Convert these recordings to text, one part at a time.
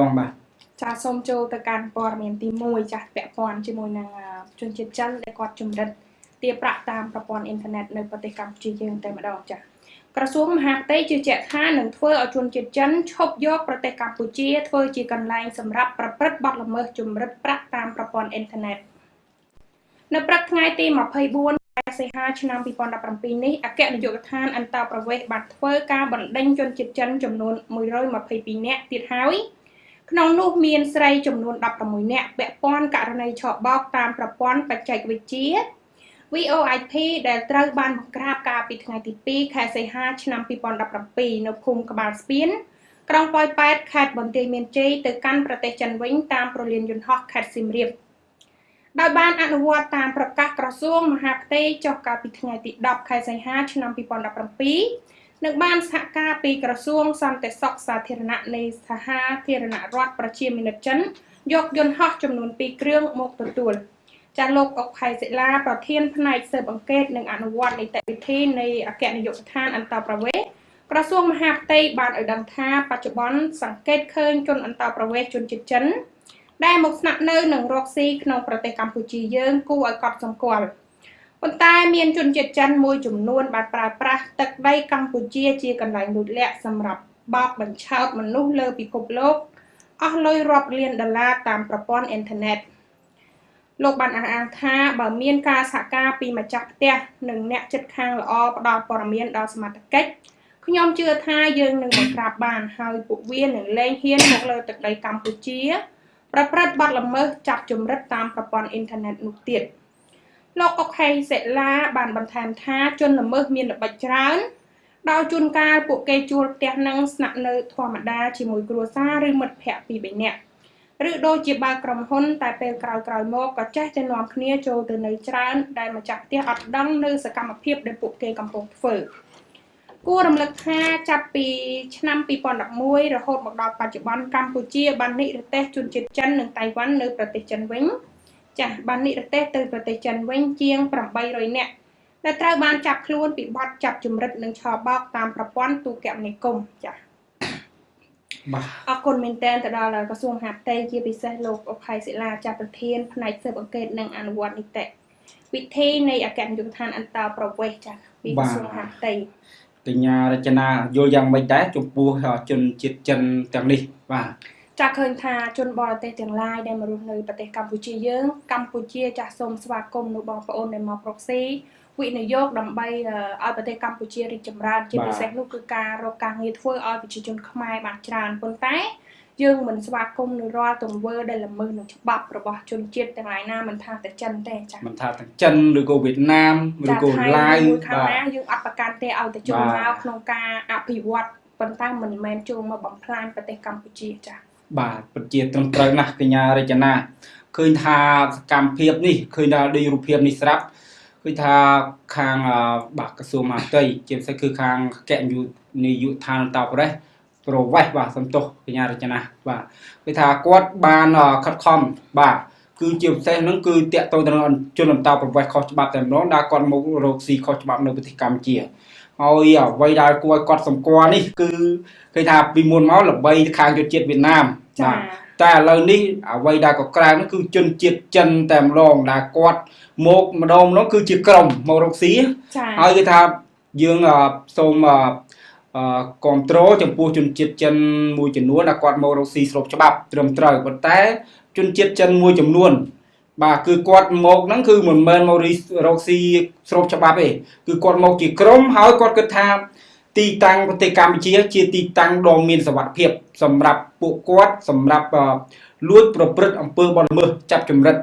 បងបាទចាសូមចូលទៅកាន់ព័ត៌មានទី1ចាស់ពាក់ព័ន្ធជាមួយនឹងជនជាតិចិនដែលគាត់ជំរិតទារប្រាក់តាមប្រព័ន្ធអ៊ីនធឺណិតនៅប្រទេសកម្ពុជាយើងតែម្ដងចាស់ក្រសួងមហាផ្ទៃជឿជាក់ថានឹងធ្វើឲ្យជនជាតិចិនឈប់យកប្រទេសកម្ពុជាធ្វើជាកន្លែងសម្រាប់ប្រព្រឹត្តបទល្មើសជំរិតប្រាក់តាមប្រព័ន្ធអ៊ីនធឺណិតនៅព្រឹកថ្ងៃទី24សីហាឆ្នាំ2017នេះអគ្គនាយកដ្ឋានអន្តរប្រវេសន៍បានធ្វើការបណ្ដេញជនជាតិចិនចំនួន122នាក់ទៀតហើយ ក្នុងនោះមានស្រីចំនួន16នាក់ពាក់ព័ន្ធករណីឆបោកតាមប្រព័ន្ធបច្ចេកវិទ្យា VOIP ដែលត្រូវបានបង្ក្រាបកាលពីថ្ងៃទី2ខែសីហាឆ្នាំ2017នៅភូមិក្បាលស្ពានក្រុងប៉ោយប៉ែតខេត្តបន្ទាយមានជ័យទៅកាន់ប្រទេសចិនវិញតាមប្រលានយន្តហោះខេត្តសៀមរាបដោយបានអនុវត្តតាមប្រកាសក្រសួងមហាផ្ទៃចុះកាលពីថ្ងៃទី10ខែសីហាឆ្នាំ2017 និងបានសហការពីក្រសួងសន្តិសុខសាធារណៈនៃសហធារណរដ្ឋប្រជាមានិតចិនយកយន្តហោះចំនួន2គ្រឿងមកទទួលចាលោកអុកផៃសិលាប្រធានផ្នែកស៊ើបអង្កេតនិងអនុវត្តនីតិវិធីនៃអគ្គនាយកដ្ឋានអន្តរប្រវេសន៍ក្រសួងមហាផ្ទៃបានឲ្យដឹងថាបច្ចុប្បន្នសង្កេតឃើញជនអន្តរប្រវេសន៍ជនជាតិចិនដែលមកស្នាក់នៅនឹងរកស៊ីក្នុងប្រទេសកម្ពុជាយើងគួរឲ្យកត់សម្គាល់ ប៉ុន្តែមានជនជាតិចិនមួយចំនួនបានប្រើប្រាស់ទឹកដីកម្ពុជាជាកន្លែងលួចលាក់សម្រាប់បោកបញ្ឆោតមនុស្សលើពិភពលោកអស់លុយរាប់លានដុល្លារតាមប្រព័ន្ធអ៊ីនធឺណិតលោកបានអះអាងថាបើមានការសហការពីម្ចាស់ផ្ទះនិងអ្នកចិត្តខាងល្អផ្ដល់ព័ត៌មានដល់សមត្ថកិច្ចខ្ញុំជឿថាយើងនឹងបង្ក្រាបបានហើយពួកវានឹងលែងហ៊ានមកលើទឹកដីកម្ពុជា ប្រព្រឹត្តបទល្មើសចាប់ជំរិតតាមប្រព័ន្ធអ៊ីនធឺណិតនោះទៀត លោកអុកហេសេឡាបានបន្ថែមថាជនល្មើសមានល្បិចច្រើនដោយជួនកាលពួកគេជួលផ្ទះនឹងស្នាក់នៅធម្មតាជាមួយគ្រួសារឬមិត្តភ័ក្តិពីរបីនាក់ឬដូចជាបើក្រុមហ៊ុនតែពេលក្រោយៗមកក៏ចេះតែនាំគ្នាចូលទៅនៅច្រើនដែលម្ចាស់ផ្ទះអត់ដឹងនៅសកម្មភាពដែលពួកគេកំពុងធ្វើគួររំលឹកថាចាប់ពីឆ្នាំ2011រហូតមកដល់បច្ចុប្បន្នកម្ពុជាបាននិរទេសជនជាតិចិននិងតៃវ៉ាន់នៅប្រទេសចិនវិញ ចាស់បាននិរទេសទៅប្រទេសចិនវិញជាង800នាក់ដែលត្រូវបានចាប់ខ្លួនពីបទចាប់ជំរិតនិងឆបោកតាមប្រព័ន្ធទូរគមនាគមន៍ចាស់បាទអរគុណមែនទែនទៅដល់ក្រសួងមហាផ្ទៃជាពិសេសលោកអភ័យសិលាចាត់ប្រធានផ្នែកស៊ើបអង្កេតនិងអនុវត្តនីតិវិធីនៃអគ្គនាយកដ្ឋានអន្តរប្រវេសន៍ចាស់ពីក្រសួងមហាផ្ទៃកញ្ញារចនាយល់យ៉ាងម៉េចដែរចំពោះជនជាតិចិនទាំងនេះបាទ ចាឃើញថាជនបរទេសទាំងឡាយដែលមករស់នៅប្រទេសកម្ពុជាយើងកម្ពុជាចាស់សូមស្វាគមន៍នៅបងប្អូនដែលមកប្រកស៊ីវិនិយោគដើម្បីឲ្យប្រទេសកម្ពុជារីកចម្រើនជាពិសេសនោះគឺការរកការងារធ្វើឲ្យប្រជាជនខ្មែរបានច្រើនប៉ុន្តែយើងមិនស្វាគមន៍នៅរាល់ទង្វើដែលល្មើសនឹងច្បាប់របស់ជនជាតិទាំងឡាយណាមិនថាតែចិនទេចា៎មិនថាទាំងចិនឬក៏វៀតណាមឬក៏ឡាវខាងណាយើងអត់ប្រកាន់ទេឲ្យតែចូលមកក្នុងការអភិវឌ្ឍប៉ុន្តែមិនមែនចូលមកបំផ្លាញប្រទេសកម្ពុជាចា៎ បាទពិតជាត្រឹមត្រូវណាស់កញ្ញារចនាឃើញថាសកម្មភាពនេះឃើញថាដូចរូបភាពនេះស្រាប់គឺថាខាងបាទក្រសួងមហាផ្ទៃជាពិសេសគឺខាងកញ្ញុនាយកដ្ឋានអន្តរប្រវេសន៍ប្រវេសបាទសំទោសកញ្ញារចនាបាទគឺថាគាត់បានខិតខំបាទគឺជាពិសេសហ្នឹងគឺតាក់ទងទៅនឹងជនអន្តរប្រវេសន៍ខុសច្បាប់តែម្ដងដែលគាត់មករកស៊ីខុសច្បាប់នៅប្រទេសកម្ពុជា ហើយអ្វីដែលគួរឲ្យគាត់សម្គាល់នេះគឺឃើញថាពីមុនមកល្បីខាងយុជាតិវៀតណាមបាទតែឥឡូវនេះអ្វីដែលក៏ក្រៅនោះគឺជនជាតិចិនតែម្ដងដែលគាត់មកម្ដងម្ដងគឺជាក្រុមមករកស៊ីហើយគឺថាយើងសូមគ្រប់គ្រងចំពោះជនជាតិចិនមួយចំនួនដែលគាត់មករកស៊ីស្របច្បាប់ត្រឹមត្រូវប៉ុន្តែជនជាតិចិនមួយចំនួន បាទគឺគាត់មកហ្នឹងគឺមិនមែនមករកស៊ីស្របច្បាប់ទេគឺគាត់មកជាក្រុមហើយគាត់គិតថាទីតាំងប្រទេសកម្ពុជា ជាទីតាំងដ៏មានសុវត្ថិភាព សម្រាប់ពួកគាត់សម្រាប់លួចប្រព្រឹត្តអំពើបទល្មើសចាប់ចម្រិត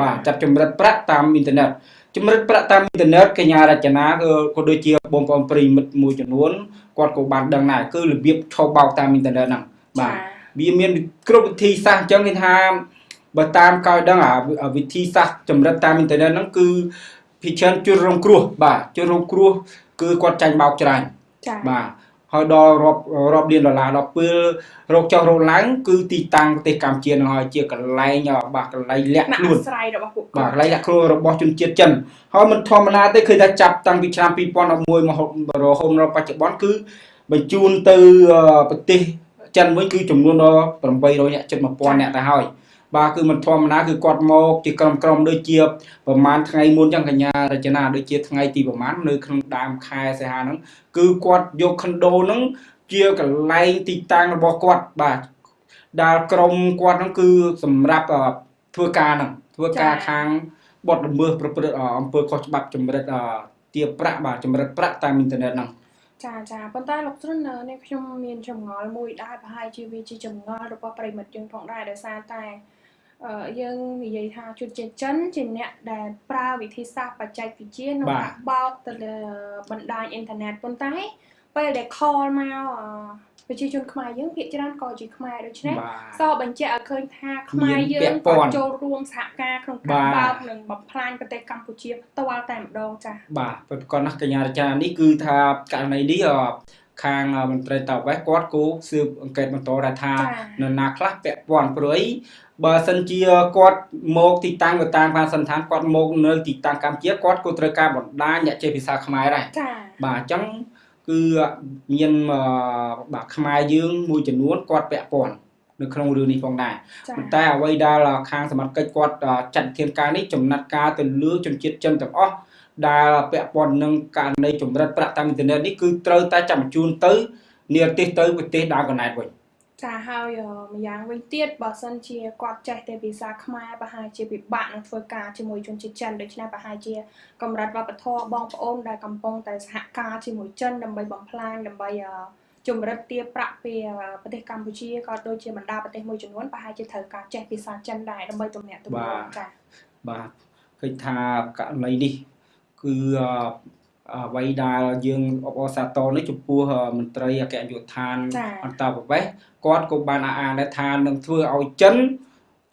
បាទចាប់ចម្រិតប្រាក់តាមអ៊ីនធឺណិតចម្រិតប្រាក់តាមអ៊ីនធឺណិតកញ្ញារចនាគឺក៏ដូចជាបងប្អូនប្រិមិត្តមួយចំនួនគាត់ក៏បានដឹងដែរគឺរបៀបឆោបោកតាមអ៊ីនធឺណិតហ្នឹងបាទវាមានគ្រប់វិធីសាស្ត្រអញ្ចឹងគេថា បើតាមក្រោយដឹងអាវិធីសាស្ត្រចម្រិតតាមអ៊ីនធឺណិតហ្នឹងគឺភិជាជនរងគ្រោះបាទជនរងគ្រោះគឺគាត់ចាញ់បោកច្រើនបាទហើយដល់រាប់រាប់លានដុល្លារដល់ពេលរកចុះរកឡើងគឺទីតាំងប្រទេសកម្ពុជានឹងហើយជាកន្លែងបាទកន្លែងលាក់ខ្លួនស្រ័យរបស់ពួកគាត់បាទកន្លែងលាក់ខ្លួនរបស់ជនជាតិចិនហើយមិនធម្មតាទេឃើញថាចាប់តាំងពីឆ្នាំ2011មករហូតដល់បច្ចុប្បន្នគឺបញ្ជូនទៅប្រទេសចិនវិញគឺចំនួនដល់800នាក់ជិត1000នាក់ទៅហើយ បាទគឺមិនធម្មតាគឺគាត់មកជាក្រុមក្រុមដូចជាប្រហែលថ្ងៃមុនចឹងកញ្ញារចនាដូចជាថ្ងៃទីប្រហែលនៅក្នុងដើមខែសីហាហ្នឹងគឺគាត់យកខុនដូហ្នឹងជាកន្លែងទីតាំងរបស់គាត់បាទដែលក្រុមគាត់ហ្នឹងគឺសម្រាប់អឺធ្វើការហ្នឹងធ្វើការខាងបទល្មើសប្រព្រឹត្តអឺអំពើខុសច្បាប់ចម្រិតអឺទារប្រាក់បាទចម្រិតប្រាក់តាមអ៊ីនធឺណិតហ្នឹងចាចាប៉ុន្តែលោកស្រុននៅនេះខ្ញុំមានចម្ងល់មួយដែរប្រហែលជាវាជាចម្ងល់របស់ប្រិមិត្តយើងផងដែរដោយសារតែអឺ យើងនិយាយថាជនជាតិចិនជាអ្នកដែលប្រើវិធីសាស្ត្របច្ចេកវិទ្យាក្នុងបាទការបោកទៅលើបណ្ដាញអ៊ីនធឺណិតប៉ុន្តែពេលដែល call មកអឺប្រជាជនខ្មែរយើងភាគច្រើនក៏ជាខ្មែរដូច្នេះបាទសបញ្ជាក់ឲ្យឃើញថាខ្មែរយើមានងពាក់ព័ក៏ន្ធចូលរួមសហការក្នុងបាការទបើកនិងបំផ្លាញប្រទេសកម្ពុជាផ្ទាល់តែម្ដងចា៎បាទប្រកបណាស់កញ្ញារចានេះគឺថាករណីនេះអ ខាងមន្ត្រីតវ៉េសគាត់គូស៊ើបអង្កេតបន្តដែរថាចា៎នរណាខ្លះពាក់ព័ន្ធព្រោះអីបើសិនជាគាត់មកទីតាំងទៅតាមការសន្និដ្ឋានគាត់មកនៅទីតាំងកម្ពុជាគាត់ក៏ត្រូវការបណ្ដាញអ្នកចេះភាសាខ្មែរដែរចា៎បាទអញ្ចឹងគឺមានអឺបាទខ្មែរយើងមួយចំនួនគាត់ពាក់ព័ន្ធនៅក្នុងរឿងនេះផងដែរចា៎ប៉ុន្តែអ្វីដែលខាងសមត្ថកិច្ចគាត់ចាត់ធានការនេះចំណាត់ការទៅលើជនជាតិចិនទាំងអស់ ដែលពាក់ព័ន្ធនឹងករណីចម្រិតប្រាក់តាមអ៊ីនធឺណិតនេះគឺត្រូវតែចាំបញ្ជូនទៅនិរទេសទៅប្រទេសដើមកណែតវិញចាហើយអឺម្យ៉ាងវិញទៀតបើសិនជាគាត់ចេះតែភាសាខ្មែរប្រហែលជាពិបាកនឹងធ្វើការជាមួយជនជាតិចិនដូច្នេះប្រហែលជាកម្រិតវប្បធម៌បងប្អូនដែលកំពុងតែសហការជាមួយចិនដើម្បីបំផ្លាញដើម្បីអឺជំរិតទារប្រាក់ពីអឺប្រទេសកម្ពុជាក៏ដូចជាបណ្ដាប្រទេសមួយចំនួនប្រហែលជាត្រូវការចេះភាសាចិនដែរដើម្បីទំនាក់ទំនងចាបាទឃើញថាករណីនេះ គឺអអ្វីដែលយើងអបអរសាទរនេះចំពោះមន្ត្រីអគ្គនាយកដ្ឋានអន្តរប្រវេសន៍គាត់ក៏បានអះអាងដែរថានឹងធ្វើឲ្យចិន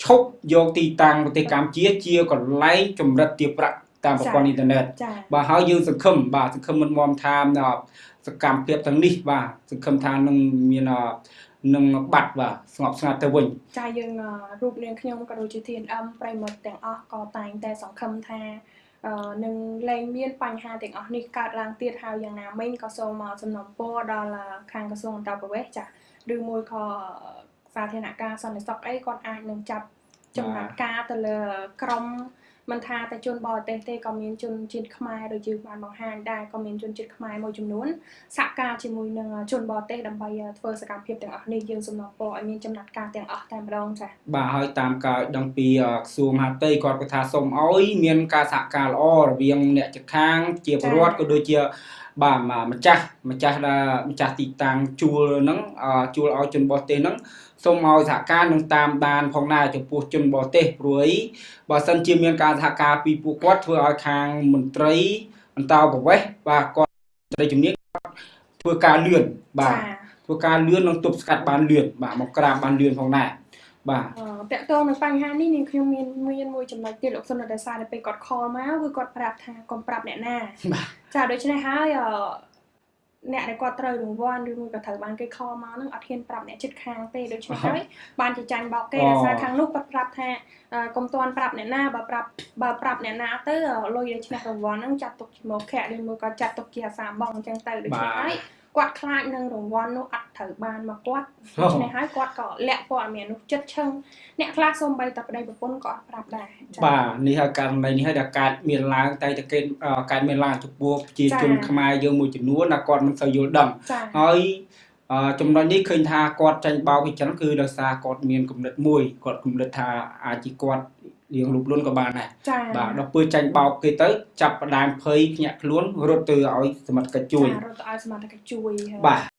ឈប់យកទីតាំងប្រទេសកម្ពុជាជាកន្លែងចម្រិតទារប្រាក់តាមប្រព័ន្ធអ៊ីនធឺណិតចាបាទហើយយើងសង្ឃឹមបាទសង្ឃឹមមិនមមថាអសកម្មភាពទាំងនេះបាទសង្ឃឹមថានឹងមានអនឹងបាត់បាទស្ងប់ស្ងាត់ទៅវិញចាយើងអឺរូបនាងខ្ញុំក៏ដូចជា TNM ប្រិមត្តទាំងអស់ក៏តែងតែសង្ឃឹមថាអឺ នឹងលែងមានបញ្ហាទាំងអស់នេះកើតឡើងទៀតហើយយ៉ាងណាមិញក៏សូមសំណូមពរដល់អឺខាងក្រសួងអន្តរប្រវេសន៍ចាឬមួយក៏សាធារណការសន្តិសុខអីគាត់អាចនឹងចាប់ចំណាត់ការទៅលើក្រុម មិនថាតែជនបរទេសទេក៏មានជនជាតិខ្មែរដូចជាបានបង្ហាញដែរក៏មានជនជាតិខ្មែរមួយចំនួនសហការជាមួយនឹងជនបរទេសដើម្បីធ្វើសកម្មភាពទាំងអស់នេះយើងសំណូមពរឲ្យមានចំណាត់ការទាំងអស់តែម្ដងចា៎បាទហើយតាមការដឹងពីអក្រសួងមហាផ្ទៃគាត់ក៏ថាសូមឲ្យមានការសហការល្អរវាងអ្នកជិតខាងជាពលរដ្ឋក៏ដូចជា បាទម្ចាស់ម្ចាស់ដែលម្ចាស់ទីតាំងជួលហ្នឹងអជួលឲ្យជនបរទេសហ្នឹងសូមឲ្យសហការនឹងតាមដានផងដែរចំពោះជនបរទេសព្រួយបើសិនជាមានការសហការពីពួកគាត់ធ្វើឲ្យខាងមន្ត្រីអន្តរប្រវេសន៍បាទគាត់ត្រីជំនាញគាត់ធ្វើការលឿនបាទចាធ្វើការលឿននិងទប់ស្កាត់បានលឿនបាទមកក្រាបបានលឿនផងដែរ បាទអឺតកតងនឹងបញ្ហានេះនាងខ្ញុំមានមានមួយចំណុចទៀតលោកសុនរសារតែពេលគាត់ call មកគឺគាត់ប្រាប់ថាកុំប្រាប់អ្នកណាបាទចាដូច្នេះហើយអឺអ្នកដែលគាត់ត្រូវរង្វាន់ឬមួយក៏ត្រូវបានគេ call មកហ្នឹងអត់ហ៊ានប្រាប់អ្នកជិតខាងទេដូច្នេះហើយបានជាចាញ់បោកគេអូដោយសារខាងនោះគាត់ប្រាប់ថាអឺកុំទាន់ប្រាប់អ្នកណាបើប្រាប់បើប្រាប់អ្នកណាទៅអឺលុយដែលឈ្នះរង្វាន់ហ្នឹងចាត់ទុកជាមកខៈឬមួយក៏ចាត់ទុកជាអាសាបងអញ្ចឹងទៅដូច្នេះហើយ គាត់ខ្លាចនឹងរង្វាន់នោះអត់ត្រូវបានមកគាត់ដូច្នេះហើយគាត់ក៏លាក់ព័ត៌មាននោះចិត្តឈឹងអ្នកខ្លះសូម្បីតែប្តីប្រពន្ធក៏អត់ប្រាប់ដែរចា៎បាទនេះហើយករណីនេះហើយដែលកើតមានឡើងតែតែគេអឺកើតមានឡើងចំពោះប្រជាជនចា៎ខ្មែរយើងមួយចំនួនដែលគាត់មិនសូវយល់ដឹងចា៎ហើយអឺចំណុចនេះឃើញថាគាត់ចាញ់បោកពីចឹងគឺដោយសារគាត់មានគំនិតមួយគាត់គំនិតថាអាចជាគាត់ រៀងលុបលុនក៏បានដែរចា៎បាទដល់ពេលចាញ់បោកគេទៅចាប់ផ្ដើមភ័យភ្ញាក់ខ្លួនរត់ទៅឲ្យសមត្ថកិច្ចជួយចា៎រត់ទៅឲ្យសមត្ថកិច្ចជួយហើយបាទ